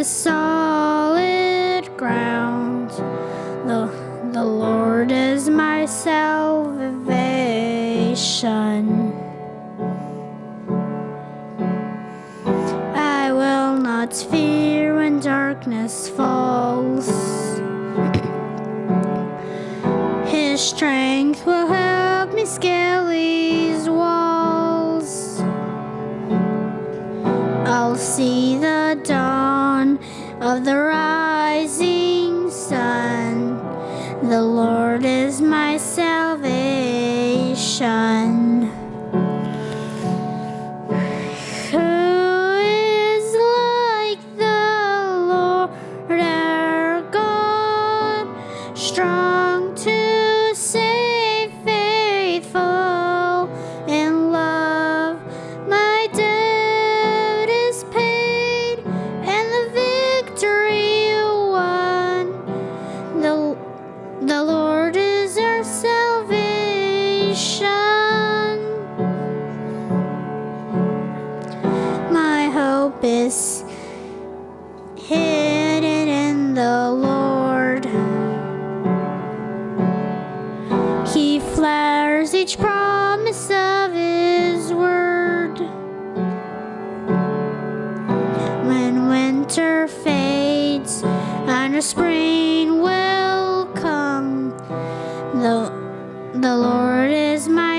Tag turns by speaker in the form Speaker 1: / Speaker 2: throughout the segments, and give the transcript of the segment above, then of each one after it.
Speaker 1: the solid ground. The, the Lord is my salvation. I will not fear when darkness falls. The rising sun. The Lord is my salvation. Salvation. My hope is hidden in the Lord. He flatters each promise of His word. When winter fades and a spring will come, the, the Lord is my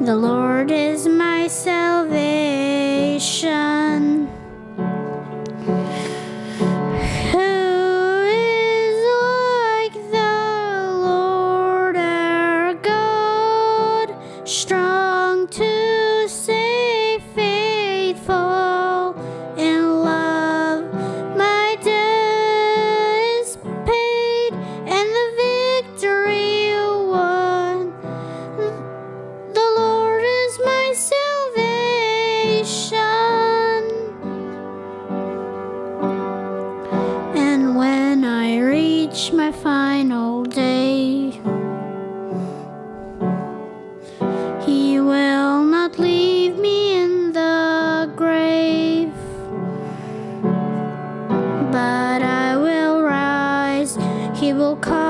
Speaker 1: The Lord is my salvation. My final day, He will not leave me in the grave, but I will rise. He will call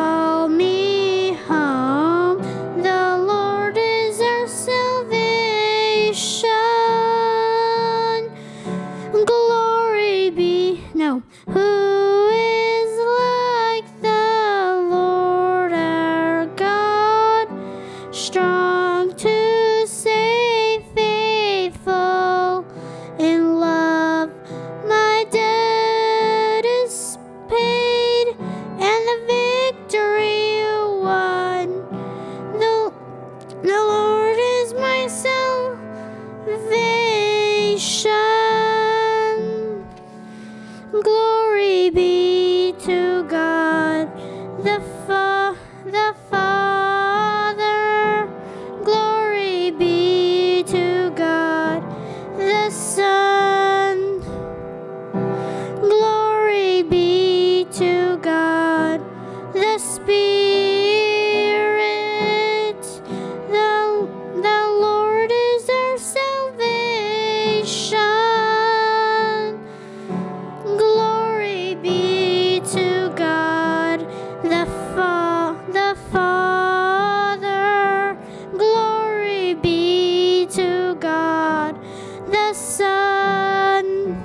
Speaker 1: Sun,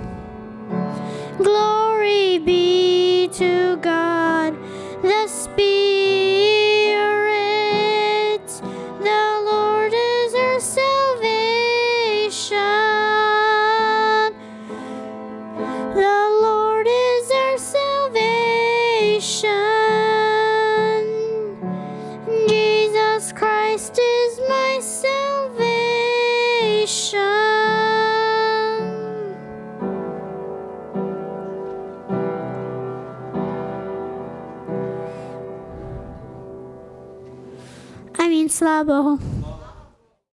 Speaker 1: Glory be to God, the Spirit. The Lord is our salvation. The Lord is our salvation. Marine Slabo.